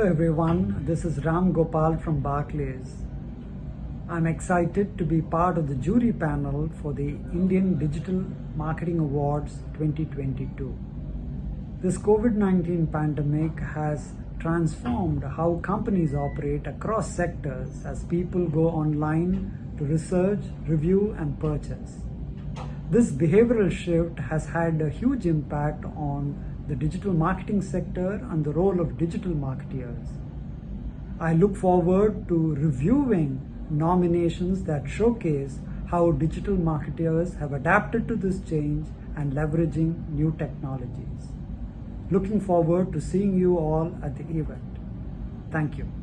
everyone. This is Ram Gopal from Barclays. I'm excited to be part of the jury panel for the Indian Digital Marketing Awards 2022. This COVID-19 pandemic has transformed how companies operate across sectors as people go online to research, review and purchase. This behavioral shift has had a huge impact on the digital marketing sector and the role of digital marketeers. I look forward to reviewing nominations that showcase how digital marketeers have adapted to this change and leveraging new technologies. Looking forward to seeing you all at the event. Thank you.